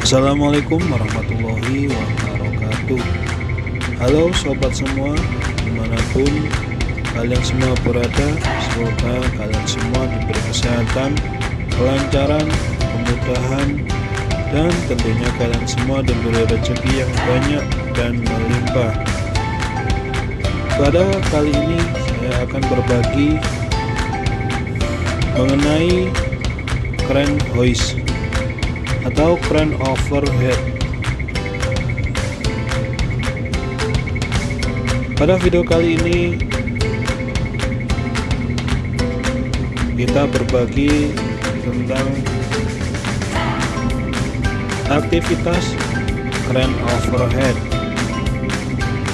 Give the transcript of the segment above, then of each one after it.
Assalamualaikum warahmatullahi wabarakatuh. Halo sobat semua di mana pun kalian semua berada semoga kalian semua diberi kesehatan kelancaran kemudahan dan tentunya kalian semua diberi rezeki yang banyak dan melimpah. Pada kali ini saya akan berbagi mengenai kren hoist atau crane overhead pada video kali ini kita berbagi tentang aktivitas crane overhead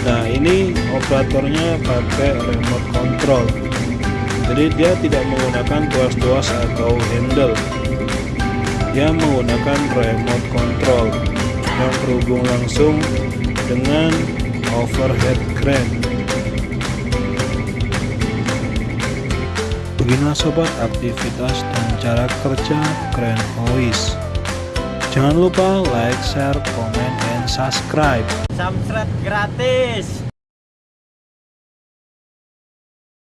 nah ini operatornya pakai remote control. Jadi dia tidak menggunakan tuas-tuas atau handle dia menggunakan remote control yang terhubung langsung dengan overhead crane. Beginilah sobat aktivitas dan cara kerja crane hoist. Jangan lupa like, share, komen, dan subscribe. Samsret gratis